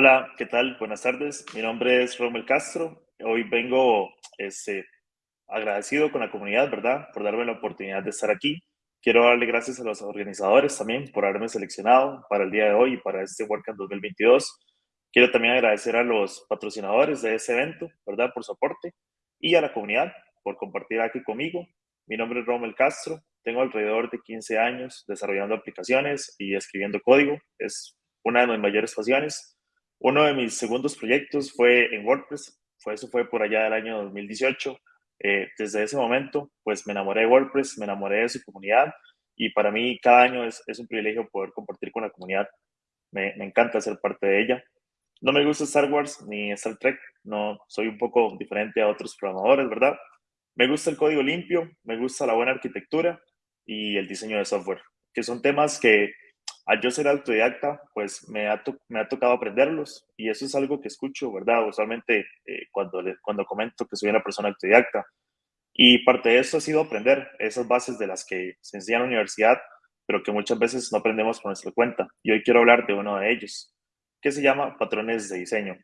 Hola, ¿qué tal? Buenas tardes. Mi nombre es Romel Castro. Hoy vengo este, agradecido con la comunidad, ¿verdad? Por darme la oportunidad de estar aquí. Quiero darle gracias a los organizadores también por haberme seleccionado para el día de hoy y para este WordCamp 2022. Quiero también agradecer a los patrocinadores de este evento, ¿verdad? Por su aporte y a la comunidad por compartir aquí conmigo. Mi nombre es Romel Castro. Tengo alrededor de 15 años desarrollando aplicaciones y escribiendo código. Es una de mis mayores pasiones uno de mis segundos proyectos fue en WordPress, fue, eso fue por allá del año 2018. Eh, desde ese momento, pues me enamoré de WordPress, me enamoré de su comunidad y para mí cada año es, es un privilegio poder compartir con la comunidad. Me, me, encanta ser parte de ella. No me gusta Star Wars ni Star Trek, no soy un poco diferente a otros programadores, ¿verdad? Me gusta el código limpio, me gusta la buena arquitectura y el diseño de software, que son temas que al yo ser autodidacta, pues me ha, me ha tocado aprenderlos y eso es algo que escucho, ¿verdad? Usualmente eh, cuando, cuando comento que soy una persona autodidacta. Y parte de eso ha sido aprender esas bases de las que se enseña en la universidad, pero que muchas veces no aprendemos por nuestra cuenta. Y hoy quiero hablar de uno de ellos, que se llama patrones de diseño.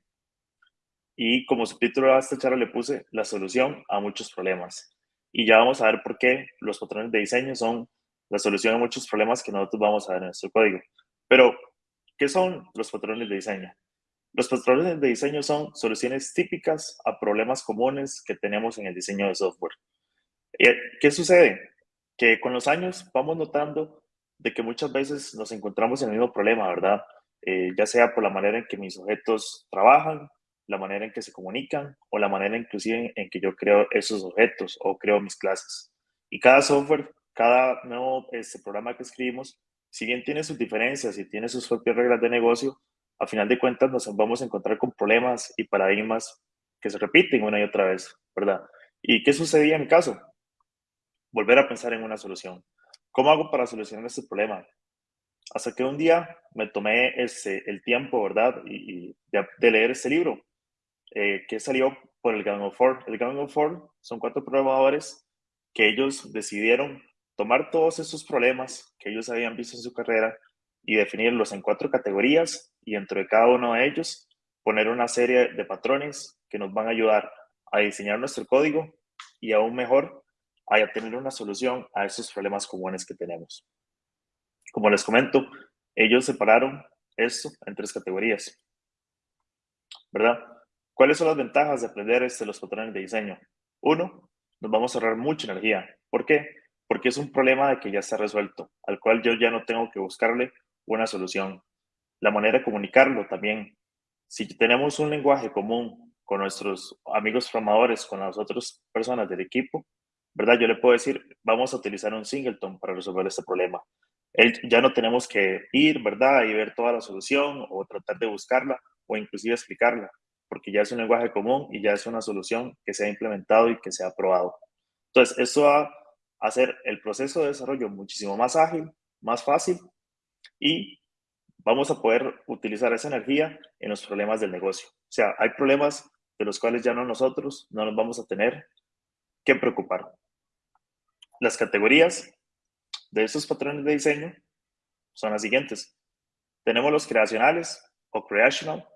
Y como subtítulo a esta charla le puse la solución a muchos problemas. Y ya vamos a ver por qué los patrones de diseño son la solución a muchos problemas que nosotros vamos a ver en nuestro código. Pero, ¿qué son los patrones de diseño? Los patrones de diseño son soluciones típicas a problemas comunes que tenemos en el diseño de software. Eh, ¿Qué sucede? Que con los años vamos notando de que muchas veces nos encontramos en el mismo problema, ¿verdad? Eh, ya sea por la manera en que mis objetos trabajan, la manera en que se comunican o la manera inclusive en que yo creo esos objetos o creo mis clases. Y cada software cada nuevo este, programa que escribimos, si bien tiene sus diferencias y tiene sus propias reglas de negocio, a final de cuentas nos vamos a encontrar con problemas y paradigmas que se repiten una y otra vez, ¿verdad? ¿Y qué sucedía en mi caso? Volver a pensar en una solución. ¿Cómo hago para solucionar este problema? Hasta que un día me tomé ese, el tiempo, ¿verdad? Y, de, leer este libro, eh, que salió por el Gang of Four. El Gang of Four son cuatro programadores que ellos decidieron tomar todos esos problemas que ellos habían visto en su carrera y definirlos en cuatro categorías y dentro de cada uno de ellos poner una serie de patrones que nos van a ayudar a diseñar nuestro código y aún mejor a tener una solución a esos problemas comunes que tenemos. Como les comento, ellos separaron esto en tres categorías. ¿Verdad? ¿Cuáles son las ventajas de aprender este, los patrones de diseño? Uno, nos vamos a ahorrar mucha energía. ¿Por qué? porque es un problema de que ya está resuelto, al cual yo ya no tengo que buscarle una solución. La manera de comunicarlo también. Si tenemos un lenguaje común con nuestros amigos formadores, con las otras personas del equipo, ¿verdad? Yo le puedo decir, vamos a utilizar un singleton para resolver este problema. Ya no tenemos que ir, ¿verdad? Y ver toda la solución o tratar de buscarla o inclusive explicarla, porque ya es un lenguaje común y ya es una solución que se ha implementado y que se ha aprobado. Entonces, eso ha hacer el proceso de desarrollo muchísimo más ágil, más fácil y vamos a poder utilizar esa energía en los problemas del negocio. O sea, hay problemas de los cuales ya no nosotros no nos vamos a tener que preocupar. Las categorías de estos patrones de diseño son las siguientes. Tenemos los creacionales o creational,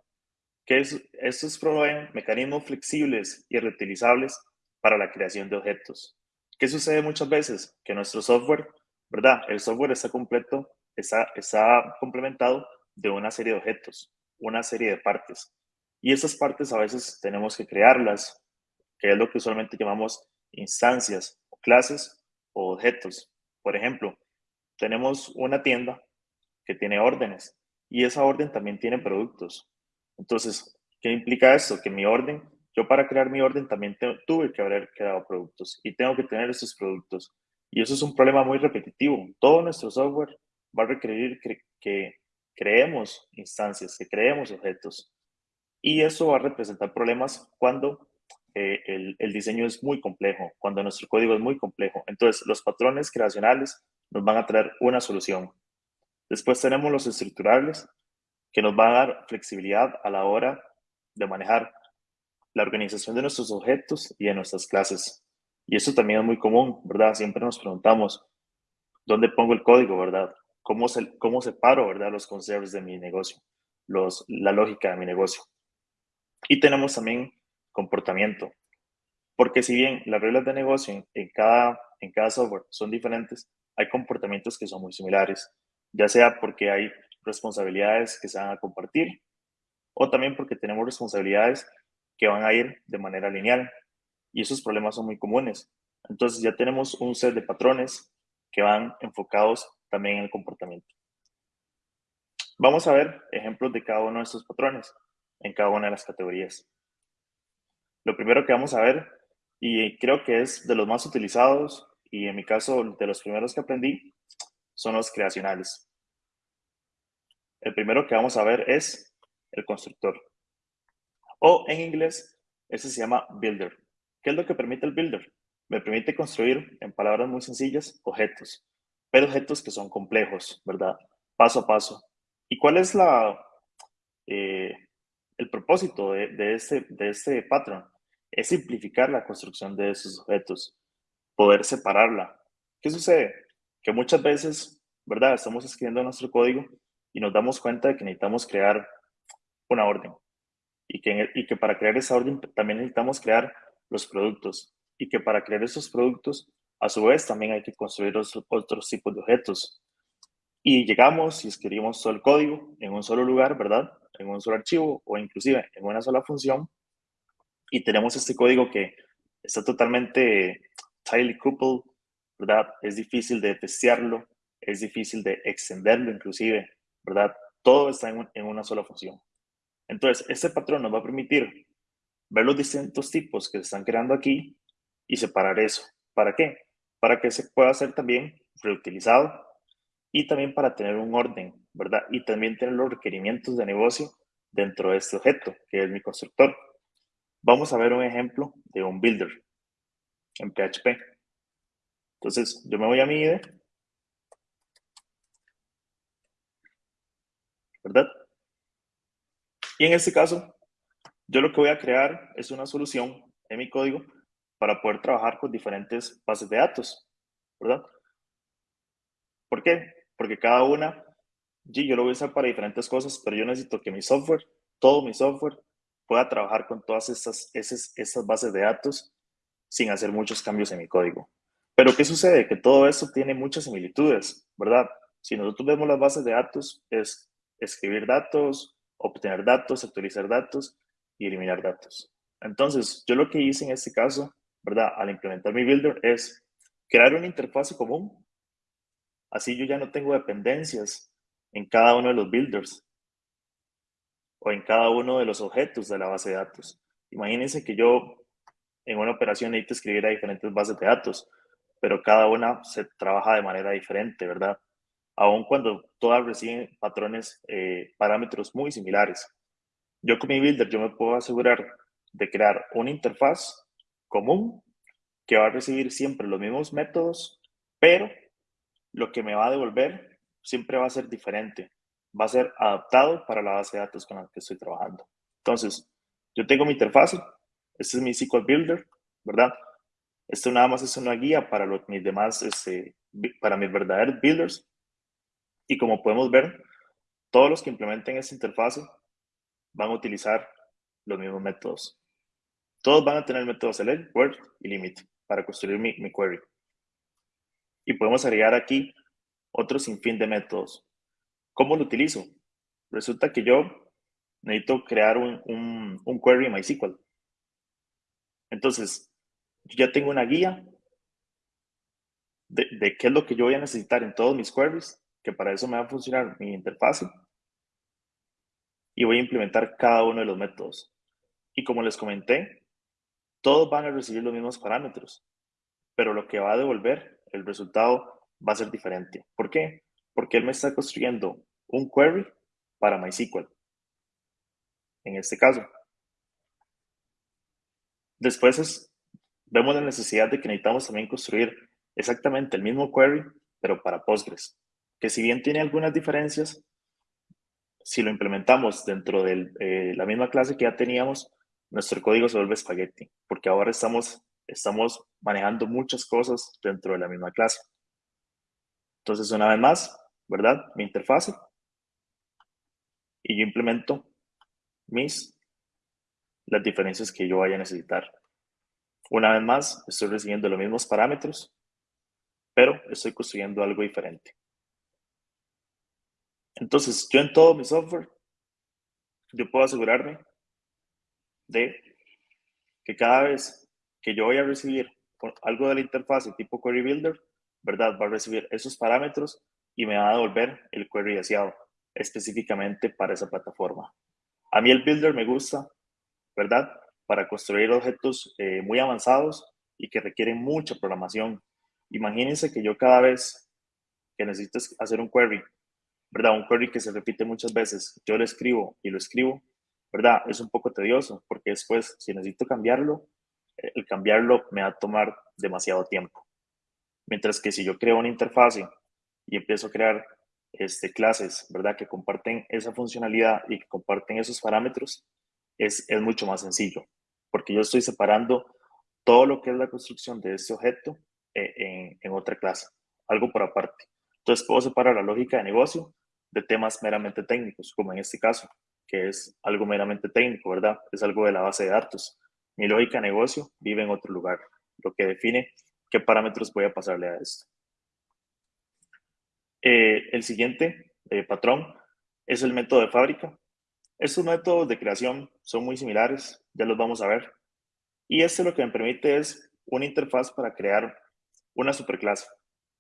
que es, estos proveen mecanismos flexibles y reutilizables para la creación de objetos. ¿Qué sucede muchas veces? Que nuestro software, ¿verdad? El software está completo, está, está complementado de una serie de objetos, una serie de partes. Y esas partes a veces tenemos que crearlas, que es lo que usualmente llamamos instancias, clases o objetos. Por ejemplo, tenemos una tienda que tiene órdenes y esa orden también tiene productos. Entonces, ¿qué implica esto? Que mi orden yo para crear mi orden también tuve que haber creado productos y tengo que tener esos productos. Y eso es un problema muy repetitivo. Todo nuestro software va a requerir que, creemos instancias, que creemos objetos. Y eso va a representar problemas cuando eh, el, diseño es muy complejo, cuando nuestro código es muy complejo. Entonces, los patrones creacionales nos van a traer una solución. Después tenemos los estructurales, que nos va a dar flexibilidad a la hora de manejar la organización de nuestros objetos y de nuestras clases. Y eso también es muy común, ¿verdad? Siempre nos preguntamos, ¿dónde pongo el código, verdad? ¿Cómo, se, cómo separo, verdad, los conceptos de mi negocio, los, la lógica de mi negocio? Y tenemos también comportamiento, porque si bien las reglas de negocio en, cada, en cada software son diferentes, hay comportamientos que son muy similares, ya sea porque hay responsabilidades que se van a compartir o también porque tenemos responsabilidades que van a ir de manera lineal y esos problemas son muy comunes. Entonces ya tenemos un set de patrones que van enfocados también en el comportamiento. Vamos a ver ejemplos de cada uno de estos patrones en cada una de las categorías. Lo primero que vamos a ver, y creo que es de los más utilizados, y en mi caso de los primeros que aprendí, son los creacionales. El primero que vamos a ver es el constructor. O en inglés, ese se llama builder. ¿Qué es lo que permite el builder? Me permite construir, en palabras muy sencillas, objetos, pero objetos que son complejos, ¿verdad? Paso a paso. ¿Y cuál es la, eh, el propósito de, de, este, de este patrón? Es simplificar la construcción de esos objetos, poder separarla. ¿Qué sucede? Que muchas veces, ¿verdad? Estamos escribiendo nuestro código y nos damos cuenta de que necesitamos crear una orden. Y que, y que para crear esa orden también necesitamos crear los productos. Y que para crear esos productos, a su vez, también hay que construir otros, otros tipos de objetos. Y llegamos y escribimos todo el código en un solo lugar, ¿verdad? En un solo archivo o inclusive en una sola función. Y tenemos este código que está totalmente tightly coupled, ¿verdad? Es difícil de testearlo, es difícil de extenderlo inclusive, ¿verdad? Todo está en, en una sola función. Entonces, este patrón nos va a permitir ver los distintos tipos que se están creando aquí y separar eso. ¿Para qué? Para que se pueda ser también reutilizado y también para tener un orden, ¿verdad? Y también tener los requerimientos de negocio dentro de este objeto, que es mi constructor. Vamos a ver un ejemplo de un builder en PHP. Entonces, yo me voy a mi IDE, ¿verdad? Y en este caso, yo lo que voy a crear es una solución en mi código para poder trabajar con diferentes bases de datos, ¿verdad? ¿Por qué? Porque cada una, yo lo voy a usar para diferentes cosas, pero yo necesito que mi software, todo mi software, pueda trabajar con todas estas, esas, estas bases de datos sin hacer muchos cambios en mi código. Pero ¿qué sucede? Que todo esto tiene muchas similitudes, ¿verdad? Si nosotros vemos las bases de datos, es escribir datos, obtener datos, actualizar datos y eliminar datos. Entonces, yo lo que hice en este caso, ¿verdad? Al implementar mi builder es crear una interfaz común. Así yo ya no tengo dependencias en cada uno de los builders o en cada uno de los objetos de la base de datos. Imagínense que yo en una operación necesito escribir a diferentes bases de datos, pero cada una se trabaja de manera diferente, ¿verdad? aun cuando todas reciben patrones, eh, parámetros muy similares. Yo con mi builder, yo me puedo asegurar de crear una interfaz común que va a recibir siempre los mismos métodos, pero lo que me va a devolver siempre va a ser diferente. Va a ser adaptado para la base de datos con la que estoy trabajando. Entonces, yo tengo mi interfaz, este es mi SQL Builder, ¿verdad? Esto nada más es una guía para mis demás, este, para mis verdaderos builders, y como podemos ver, todos los que implementen esta interfase van a utilizar los mismos métodos. Todos van a tener métodos select, word y limit para construir mi, mi query. Y podemos agregar aquí otro sinfín de métodos. ¿Cómo lo utilizo? Resulta que yo necesito crear un, un, un query en MySQL. Entonces, yo ya tengo una guía de, de, qué es lo que yo voy a necesitar en todos mis queries que para eso me va a funcionar mi interfaz y voy a implementar cada uno de los métodos. Y como les comenté, todos van a recibir los mismos parámetros, pero lo que va a devolver, el resultado va a ser diferente. ¿Por qué? Porque él me está construyendo un query para MySQL, en este caso. Después vemos la necesidad de que necesitamos también construir exactamente el mismo query, pero para Postgres que si bien tiene algunas diferencias, si lo implementamos dentro de eh, la misma clase que ya teníamos, nuestro código se vuelve espagueti, porque ahora estamos, estamos manejando muchas cosas dentro de la misma clase. Entonces, una vez más, ¿verdad? Mi interfase. Y yo implemento mis, las diferencias que yo vaya a necesitar. Una vez más, estoy recibiendo los mismos parámetros, pero estoy construyendo algo diferente. Entonces, yo en todo mi software, yo puedo asegurarme de que cada vez que yo voy a recibir algo de la interfaz tipo Query Builder, ¿verdad? Va a recibir esos parámetros y me va a devolver el query deseado específicamente para esa plataforma. A mí el Builder me gusta, ¿verdad? Para construir objetos eh, muy avanzados y que requieren mucha programación. Imagínense que yo cada vez que necesito hacer un query ¿verdad? Un query que se repite muchas veces, yo lo escribo y lo escribo, ¿verdad? Es un poco tedioso porque después, si necesito cambiarlo, eh, el cambiarlo me va a tomar demasiado tiempo. Mientras que si yo creo una interfase y empiezo a crear este, clases, ¿verdad? Que comparten esa funcionalidad y que comparten esos parámetros, es, es mucho más sencillo, porque yo estoy separando todo lo que es la construcción de este objeto eh, en, en otra clase, algo por aparte. Entonces puedo separar la lógica de negocio de temas meramente técnicos, como en este caso, que es algo meramente técnico, ¿verdad? Es algo de la base de datos. Mi lógica de negocio vive en otro lugar, lo que define qué parámetros voy a pasarle a esto. Eh, el siguiente eh, patrón es el método de fábrica. Estos métodos de creación son muy similares, ya los vamos a ver. Y este lo que me permite es una interfaz para crear una superclase,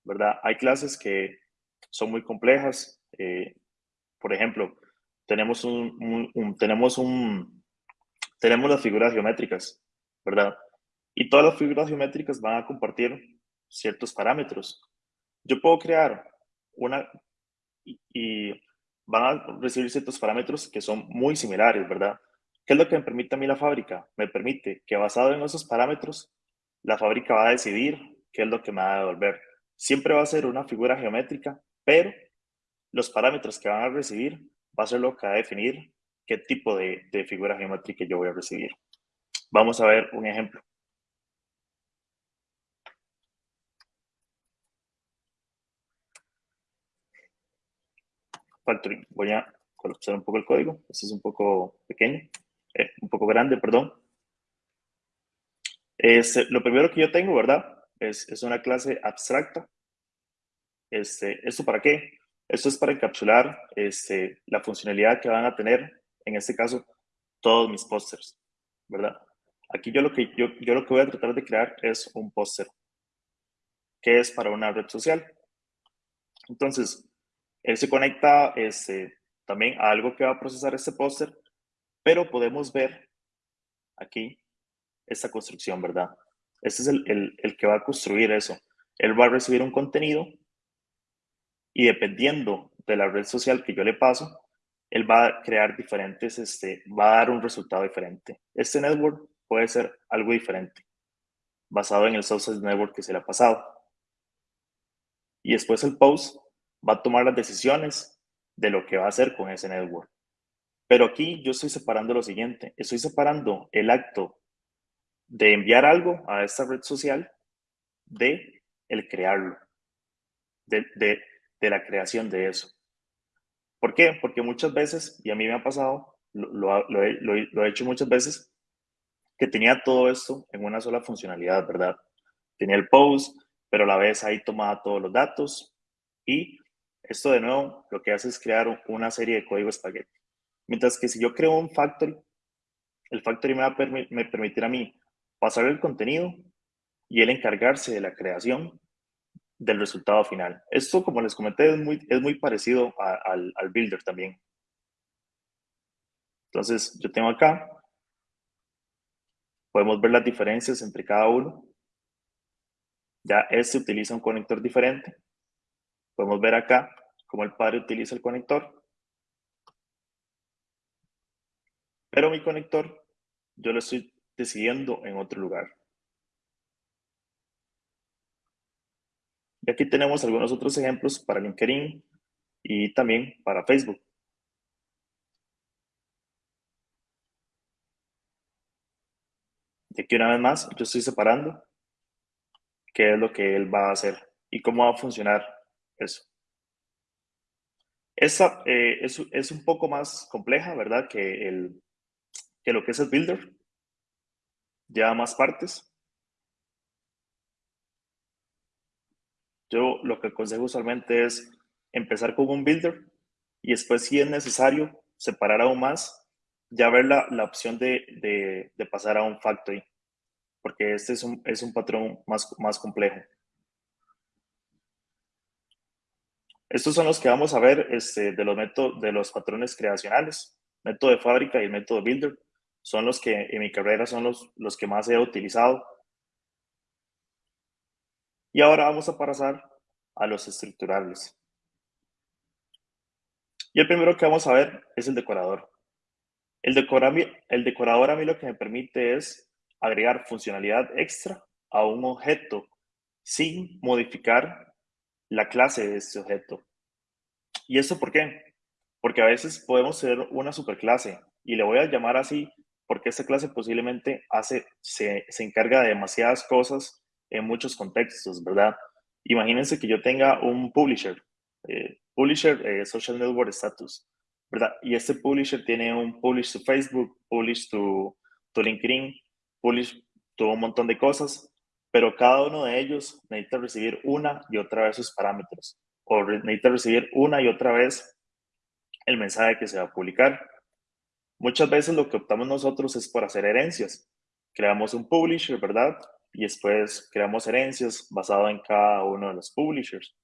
¿verdad? Hay clases que son muy complejas, eh, por ejemplo, tenemos, un, tenemos, un, tenemos las figuras geométricas, ¿verdad? Y todas las figuras geométricas van a compartir ciertos parámetros. Yo puedo crear una y, van a recibir ciertos parámetros que son muy similares, ¿verdad? ¿Qué es lo que me permite a mí la fábrica? Me permite que basado en esos parámetros, la fábrica va a decidir qué es lo que me va a devolver. Siempre va a ser una figura geométrica, pero los parámetros que van a recibir va a ser lo que va a definir qué tipo de, figura geométrica yo voy a recibir. Vamos a ver un ejemplo. Factoring. Voy a colapsar un poco el código. Este es un poco pequeño, eh, un poco grande, perdón. Este, lo primero que yo tengo, ¿verdad? Es, es una clase abstracta. Este, ¿Esto para qué? Esto es para encapsular este, la funcionalidad que van a tener, en este caso, todos mis pósters, ¿verdad? Aquí yo lo, que, yo, yo lo que voy a tratar de crear es un póster, que es para una red social. Entonces, él se conecta este, también a algo que va a procesar este póster, pero podemos ver aquí esta construcción, ¿verdad? Este es el, el, que va a construir eso. Él va a recibir un contenido y dependiendo de la red social que yo le paso, él va a crear diferentes, este, va a dar un resultado diferente. Este network puede ser algo diferente, basado en el social network que se le ha pasado. Y después el post va a tomar las decisiones de lo que va a hacer con ese network. Pero aquí yo estoy separando lo siguiente, estoy separando el acto de enviar algo a esta red social de el crearlo, de, de, de la creación de eso. ¿Por qué? Porque muchas veces, y a mí me ha pasado, lo, lo, he, hecho muchas veces, que tenía todo esto en una sola funcionalidad, ¿verdad? Tenía el post, pero a la vez ahí tomaba todos los datos y esto de nuevo lo que hace es crear una serie de código espagueti. Mientras que si yo creo un factory, el factory me va a me permitir a mí pasar el contenido y él encargarse de la creación del resultado final. Esto, como les comenté, es muy, es muy parecido al, al builder también. Entonces, yo tengo acá, podemos ver las diferencias entre cada uno. Ya este utiliza un conector diferente. Podemos ver acá como el padre utiliza el conector. Pero mi conector yo lo estoy decidiendo en otro lugar. Y aquí tenemos algunos otros ejemplos para LinkedIn y también para Facebook. Y aquí una vez más, yo estoy separando qué es lo que él va a hacer y cómo va a funcionar eso. Esta eh, es, es, un poco más compleja, ¿verdad? Que, el, que lo que es el builder. Lleva más partes. Yo lo que aconsejo usualmente es empezar con un builder y después, si es necesario, separar aún más, ya ver la, la opción de, de, de, pasar a un factory, porque este es un, es un patrón más, más complejo. Estos son los que vamos a ver este, de, los métodos, de los patrones creacionales, método de fábrica y el método builder. Son los que en mi carrera son los, los que más he utilizado. Y ahora vamos a pasar a los estructurales. Y el primero que vamos a ver es el decorador. El, el decorador a mí lo que me permite es agregar funcionalidad extra a un objeto sin modificar la clase de este objeto. ¿Y eso por qué? Porque a veces podemos ser una superclase y le voy a llamar así porque esta clase posiblemente hace, se, se encarga de demasiadas cosas en muchos contextos, ¿verdad? Imagínense que yo tenga un publisher, eh, publisher eh, social network status, ¿verdad? Y este publisher tiene un publish to Facebook, publish to, to LinkedIn, publish to un montón de cosas, pero cada uno de ellos necesita recibir una y otra vez sus parámetros, o necesita recibir una y otra vez el mensaje que se va a publicar. Muchas veces lo que optamos nosotros es por hacer herencias. Creamos un publisher, ¿verdad? y después creamos herencias basado en cada uno de los publishers.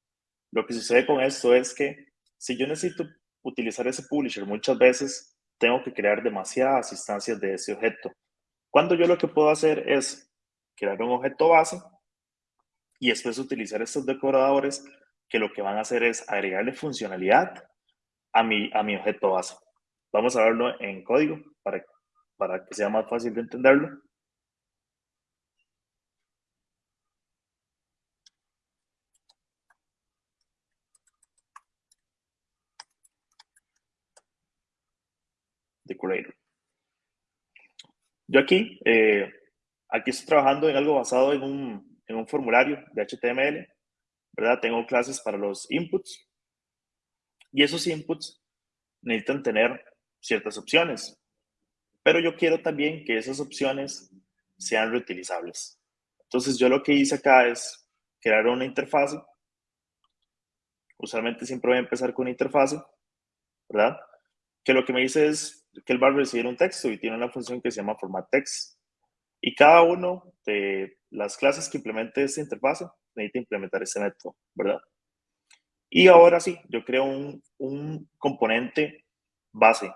Lo que sucede con esto es que si yo necesito utilizar ese publisher, muchas veces tengo que crear demasiadas instancias de ese objeto. Cuando yo lo que puedo hacer es crear un objeto base y después utilizar estos decoradores que lo que van a hacer es agregarle funcionalidad a mi, a mi objeto base. Vamos a verlo en código para, para que sea más fácil de entenderlo. Decorator. Yo aquí, eh, aquí estoy trabajando en algo basado en un, en un formulario de HTML, ¿verdad? Tengo clases para los inputs y esos inputs necesitan tener ciertas opciones, pero yo quiero también que esas opciones sean reutilizables. Entonces yo lo que hice acá es crear una interfase. Usualmente siempre voy a empezar con una interfase, ¿verdad? Que lo que me dice es que él va a recibir un texto y tiene una función que se llama format text. Y cada uno de las clases que implemente esta interfase necesita implementar ese método, ¿verdad? Y ahora sí, yo creo un, un componente base,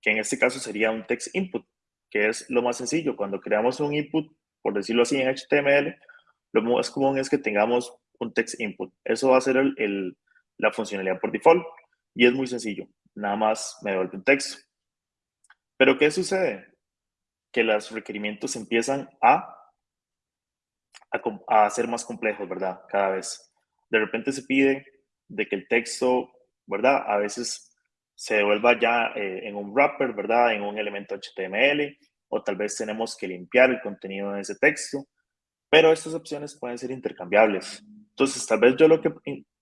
que en este caso sería un text input, que es lo más sencillo. Cuando creamos un input, por decirlo así, en HTML, lo más común es que tengamos un text input. Eso va a ser el, la funcionalidad por default y es muy sencillo. Nada más me devuelve un texto. Pero ¿qué sucede? Que los requerimientos empiezan a, a, ser más complejos, ¿verdad? Cada vez. De repente se pide de que el texto, ¿verdad? A veces se devuelva ya eh, en un wrapper, ¿verdad? En un elemento HTML, o tal vez tenemos que limpiar el contenido de ese texto, pero estas opciones pueden ser intercambiables. Entonces, tal vez yo lo que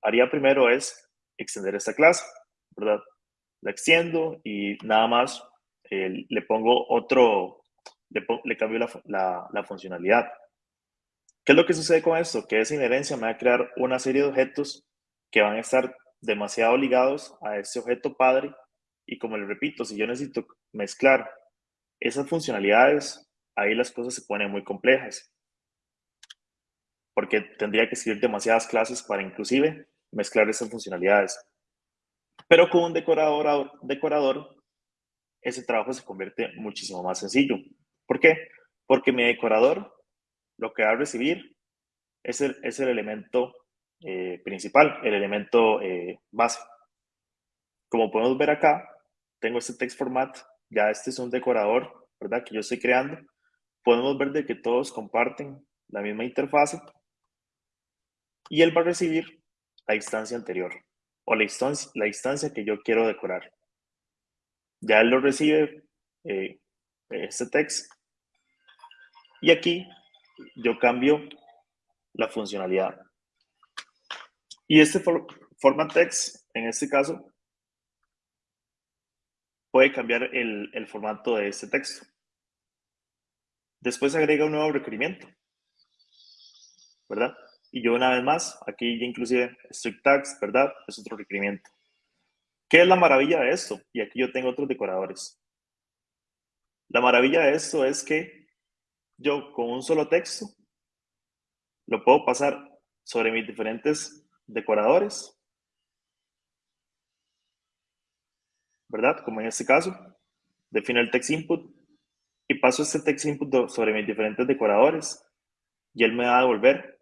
haría primero es extender esta clase, ¿verdad? La extiendo y nada más eh, le pongo otro, le, cambio la, la, funcionalidad. ¿Qué es lo que sucede con esto? Que esa inherencia me va a crear una serie de objetos que van a estar demasiado ligados a ese objeto padre y como le repito, si yo necesito mezclar esas funcionalidades, ahí las cosas se ponen muy complejas. Porque tendría que escribir demasiadas clases para inclusive mezclar esas funcionalidades. Pero con un decorador, decorador ese trabajo se convierte muchísimo más sencillo. ¿Por qué? Porque mi decorador lo que va a recibir es el, es el elemento eh, principal, el elemento eh, base. Como podemos ver acá, tengo este text format, ya este es un decorador, ¿verdad? Que yo estoy creando. Podemos ver de que todos comparten la misma interfase y él va a recibir la instancia anterior o la instancia, la instancia que yo quiero decorar. Ya él lo recibe, eh, este text, Y aquí yo cambio la funcionalidad. Y este format text, en este caso, puede cambiar el, formato de este texto. Después agrega un nuevo requerimiento, ¿verdad? Y yo una vez más, aquí inclusive strict tags, ¿verdad? Es otro requerimiento. ¿Qué es la maravilla de esto? Y aquí yo tengo otros decoradores. La maravilla de esto es que yo con un solo texto lo puedo pasar sobre mis diferentes decoradores, ¿verdad? Como en este caso, defino el text input y paso este text input sobre mis diferentes decoradores y él me va a devolver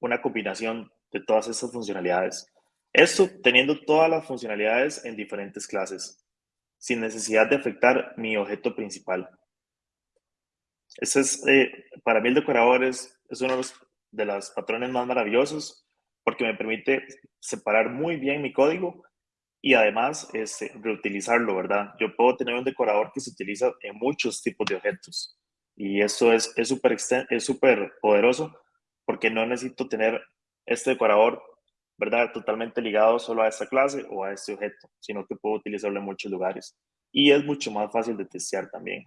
una combinación de todas estas funcionalidades. Esto teniendo todas las funcionalidades en diferentes clases, sin necesidad de afectar mi objeto principal. Ese es, eh, para mí el decorador es, uno de los, patrones más maravillosos porque me permite separar muy bien mi código y además este, reutilizarlo, ¿verdad? Yo puedo tener un decorador que se utiliza en muchos tipos de objetos y eso es súper es súper poderoso porque no necesito tener este decorador, ¿verdad? Totalmente ligado solo a esta clase o a este objeto, sino que puedo utilizarlo en muchos lugares y es mucho más fácil de testear también.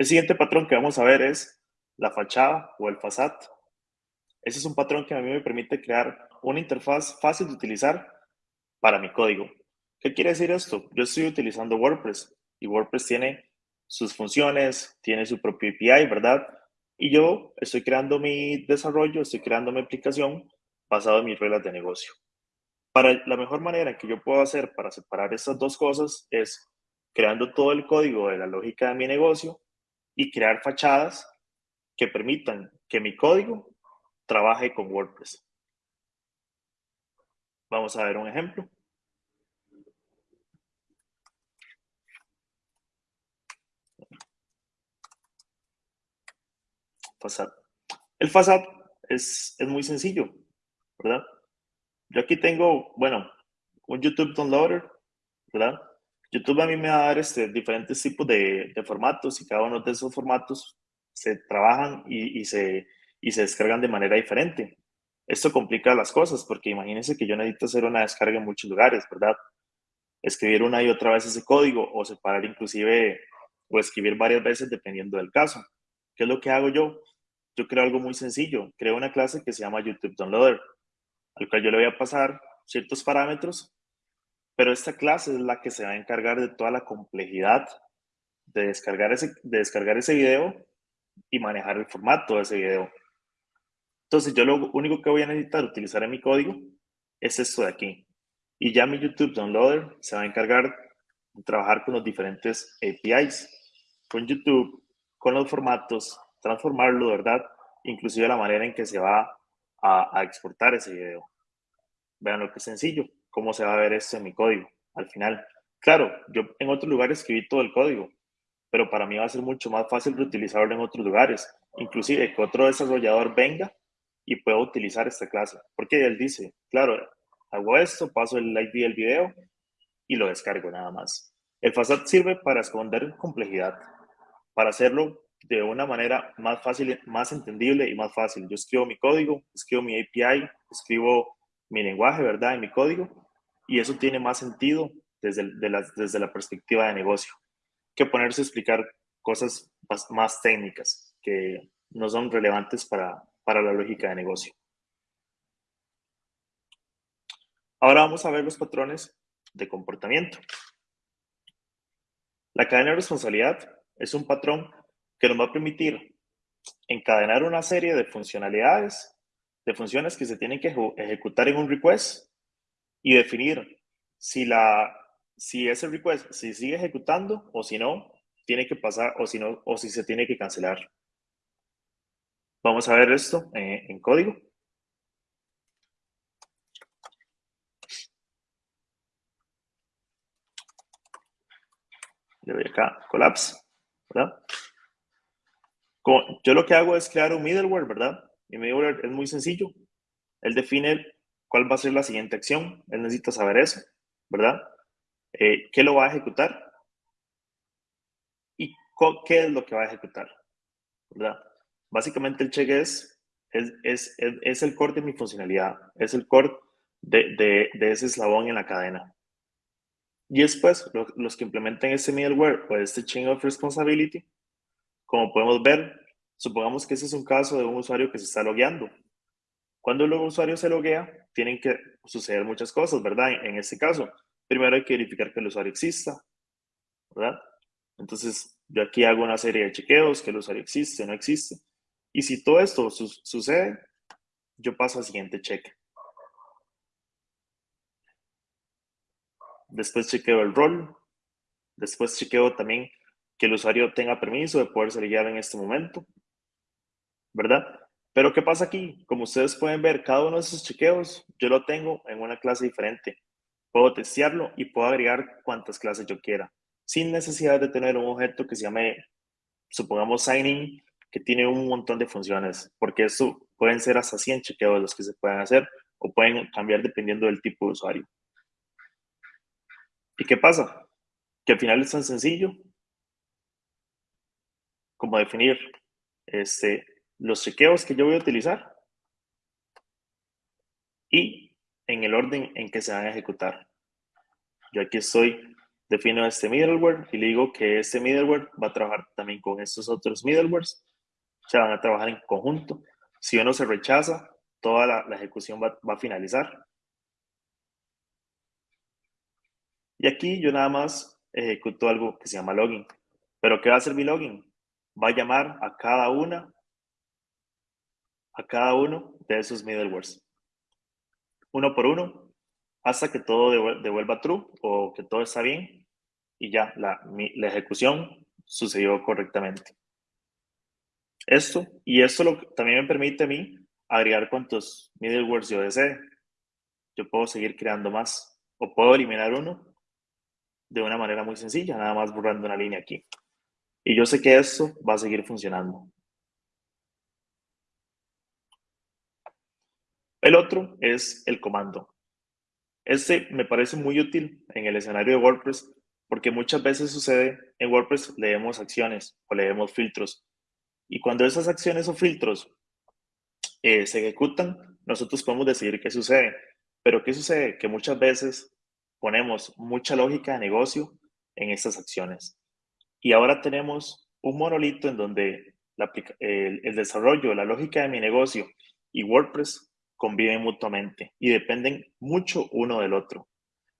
El siguiente patrón que vamos a ver es la fachada o el facade. Ese es un patrón que a mí me permite crear una interfaz fácil de utilizar para mi código. ¿Qué quiere decir esto? Yo estoy utilizando WordPress y WordPress tiene sus funciones, tiene su propio API, ¿verdad? Y yo estoy creando mi desarrollo, estoy creando mi aplicación basado en mis reglas de negocio. Para la mejor manera que yo puedo hacer para separar estas dos cosas es creando todo el código de la lógica de mi negocio y crear fachadas que permitan que mi código trabaje con WordPress. Vamos a ver un ejemplo. El facade es, es muy sencillo, ¿verdad? Yo aquí tengo, bueno, un YouTube Downloader, ¿verdad? YouTube a mí me va a dar este, diferentes tipos de, formatos y cada uno de esos formatos se trabajan y, y, se, y se descargan de manera diferente. Esto complica las cosas porque imagínense que yo necesito hacer una descarga en muchos lugares, ¿verdad? Escribir una y otra vez ese código o separar inclusive o escribir varias veces dependiendo del caso. ¿Qué es lo que hago yo? Yo creo algo muy sencillo. Creo una clase que se llama YouTube Downloader, al cual yo le voy a pasar ciertos parámetros, pero esta clase es la que se va a encargar de toda la complejidad de descargar ese, de descargar ese video y manejar el formato de ese video. Entonces yo lo único que voy a necesitar utilizar en mi código es esto de aquí. Y ya mi YouTube Downloader se va a encargar de trabajar con los diferentes APIs, con YouTube, con los formatos, transformarlo, ¿verdad? Inclusive la manera en que se va a, a exportar ese video. Vean lo que es sencillo, cómo se va a ver esto en mi código al final. Claro, yo en otros lugares escribí todo el código, pero para mí va a ser mucho más fácil reutilizarlo en otros lugares. Inclusive que otro desarrollador venga y puedo utilizar esta clase. Porque él dice, claro, hago esto, paso el ID del video y lo descargo nada más. El facade sirve para esconder complejidad, para hacerlo de una manera más fácil, más entendible y más fácil. Yo escribo mi código, escribo mi API, escribo mi lenguaje, ¿verdad? En mi código, y eso tiene más sentido desde, la, desde la perspectiva de negocio que ponerse a explicar cosas más, más técnicas que no son relevantes para, para la lógica de negocio. Ahora vamos a ver los patrones de comportamiento. La cadena de responsabilidad es un patrón que nos va a permitir encadenar una serie de funcionalidades, de funciones que se tienen que ejecutar en un request y definir si, la, si ese request se sigue ejecutando o si no, tiene que pasar o si no, o si se tiene que cancelar. Vamos a ver esto eh, en código. Le doy acá, collapse, ¿verdad? yo lo que hago es crear un middleware, ¿verdad? Mi middleware es muy sencillo. Él define cuál va a ser la siguiente acción. Él necesita saber eso, ¿verdad? Eh, ¿Qué lo va a ejecutar? ¿Y qué es lo que va a ejecutar? ¿verdad? Básicamente el check es, es, es, es el core de mi funcionalidad, es el core de, de, de ese eslabón en la cadena. Y después, los que implementen ese middleware o este chain of responsibility, como podemos ver, supongamos que ese es un caso de un usuario que se está logueando. Cuando el usuario se loguea, tienen que suceder muchas cosas, ¿verdad? En, este caso, primero hay que verificar que el usuario exista, ¿verdad? Entonces, yo aquí hago una serie de chequeos, que el usuario existe, no existe. Y si todo esto sucede, yo paso al siguiente cheque. Después chequeo el rol. Después chequeo también que el usuario tenga permiso de poder ser guiado en este momento. ¿Verdad? Pero ¿qué pasa aquí? Como ustedes pueden ver, cada uno de esos chequeos yo lo tengo en una clase diferente. Puedo testearlo y puedo agregar cuantas clases yo quiera, sin necesidad de tener un objeto que se llame, supongamos, signing, que tiene un montón de funciones, porque eso pueden ser hasta 100 chequeos los que se pueden hacer o pueden cambiar dependiendo del tipo de usuario. ¿Y qué pasa? Que al final es tan sencillo como definir este, los chequeos que yo voy a utilizar y en el orden en que se van a ejecutar. Yo aquí estoy, defino este middleware y le digo que este middleware va a trabajar también con estos otros middlewares. O sea, van a trabajar en conjunto. Si uno se rechaza, toda la, ejecución va, va a finalizar. Y aquí yo nada más ejecuto algo que se llama login. ¿Pero qué va a hacer mi login? Va a llamar a cada una, a cada uno de esos middlewares. Uno por uno, hasta que todo devuelva true o que todo está bien y ya la, ejecución sucedió correctamente. Esto, y esto también me permite a mí agregar cuantos middlewares yo desee. Yo puedo seguir creando más o puedo eliminar uno de una manera muy sencilla, nada más borrando una línea aquí. Y yo sé que esto va a seguir funcionando. El otro es el comando. Este me parece muy útil en el escenario de WordPress porque muchas veces sucede en WordPress leemos acciones o leemos filtros. Y cuando esas acciones o filtros eh, se ejecutan, nosotros podemos decidir qué sucede. Pero ¿qué sucede? Que muchas veces ponemos mucha lógica de negocio en estas acciones. Y ahora tenemos un monolito en donde el, el desarrollo, la lógica de mi negocio y WordPress conviven mutuamente y dependen mucho uno del otro.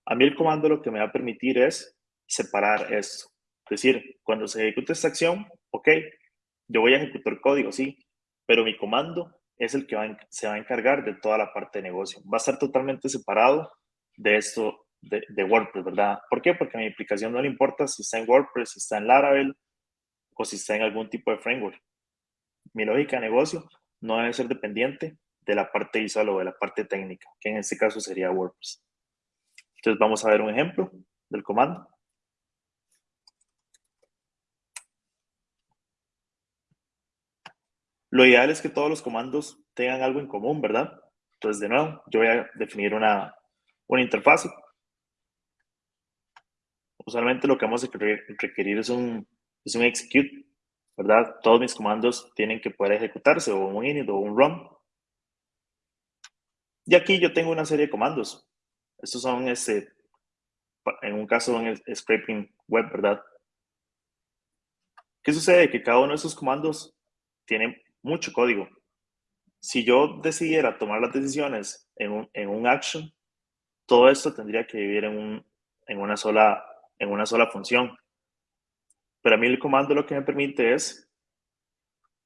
A mí el comando lo que me va a permitir es separar esto. Es decir, cuando se ejecute esta acción, ok, yo voy a ejecutar código, sí, pero mi comando es el que se va a encargar de toda la parte de negocio. Va a estar totalmente separado de esto de, WordPress, ¿verdad? ¿Por qué? Porque a mi aplicación no le importa si está en WordPress, si está en Laravel o si está en algún tipo de framework. Mi lógica de negocio no debe ser dependiente de la parte visual o de la parte técnica, que en este caso sería WordPress. Entonces vamos a ver un ejemplo del comando. Lo ideal es que todos los comandos tengan algo en común, ¿verdad? Entonces, de nuevo, yo voy a definir una, una interfaz usualmente lo que vamos a requerir es un, es un execute, ¿verdad? Todos mis comandos tienen que poder ejecutarse, o un init o un run. Y aquí yo tengo una serie de comandos. Estos son, este, en un caso, en el scraping web, ¿verdad? ¿Qué sucede? Que cada uno de esos comandos tiene mucho código. Si yo decidiera tomar las decisiones en un, en un action, todo esto tendría que vivir en, un, en una sola en una sola función. Pero a mí el comando lo que me permite es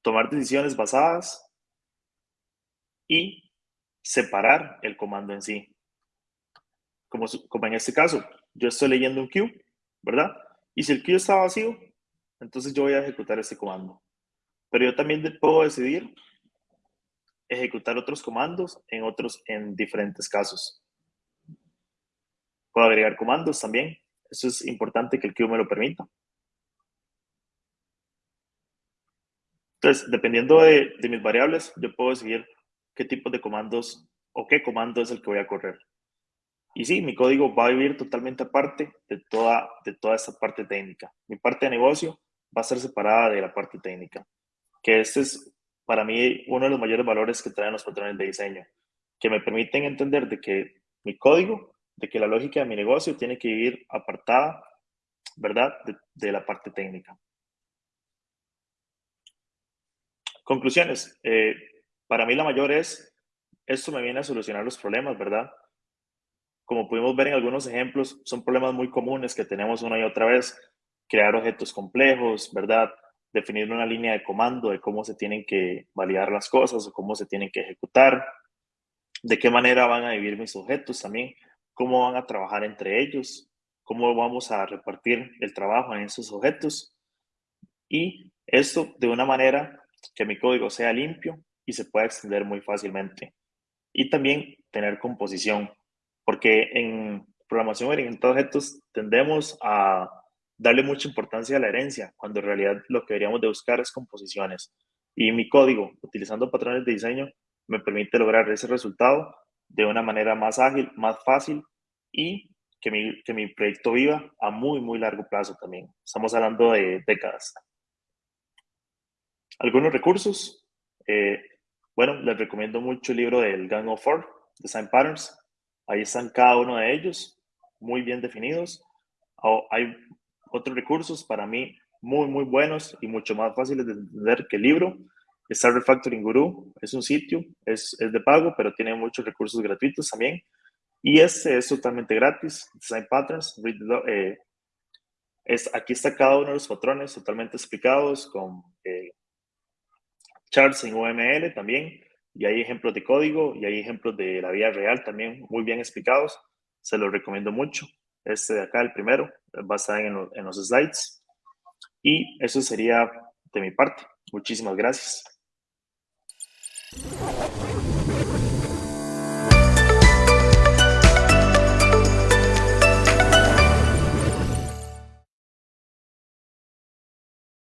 tomar decisiones basadas y separar el comando en sí. Como, como en este caso, yo estoy leyendo un queue, ¿verdad? Y si el queue está vacío, entonces yo voy a ejecutar este comando. Pero yo también puedo decidir ejecutar otros comandos en otros, en diferentes casos. Puedo agregar comandos también eso es importante que el queue me lo permita. Entonces, dependiendo de, mis variables, yo puedo decidir qué tipo de comandos o qué comando es el que voy a correr. Y sí, mi código va a vivir totalmente aparte de toda, de toda esta parte técnica. Mi parte de negocio va a ser separada de la parte técnica. que este es para mí uno de los mayores valores que traen los patrones de diseño, que me permiten entender de que mi código, de que la lógica de mi negocio tiene que ir apartada, ¿verdad?, de, la parte técnica. Conclusiones. Eh, para mí la mayor es, esto me viene a solucionar los problemas, ¿verdad? Como pudimos ver en algunos ejemplos, son problemas muy comunes que tenemos una y otra vez. Crear objetos complejos, ¿verdad? Definir una línea de comando de cómo se tienen que validar las cosas o cómo se tienen que ejecutar. De qué manera van a vivir mis objetos también. Cómo van a trabajar entre ellos. Cómo vamos a repartir el trabajo en esos objetos. Y esto de una manera que mi código sea limpio y se pueda extender muy fácilmente. Y también tener composición porque en programación orientada a objetos tendemos a darle mucha importancia a la herencia, cuando en realidad lo que deberíamos de buscar es composiciones. Y mi código, utilizando patrones de diseño, me permite lograr ese resultado de una manera más ágil, más fácil y que mi, que mi proyecto viva a muy, muy largo plazo también. Estamos hablando de décadas. Algunos recursos. Eh, bueno, les recomiendo mucho el libro del Gang of Four, Design Patterns. Ahí están cada uno de ellos, muy bien definidos. hay otros recursos para mí muy, muy buenos y mucho más fáciles de entender que el libro. Está Refactoring Guru, es un sitio, es, es de pago, pero tiene muchos recursos gratuitos también. Y este es totalmente gratis, Design Patterns. Eh, es, aquí está cada uno de los patrones totalmente explicados con eh, charts en UML también y hay ejemplos de código y hay ejemplos de la vida real también muy bien explicados. Se los recomiendo mucho. Este de acá, el primero, va a estar en los slides. Y eso sería de mi parte. Muchísimas gracias.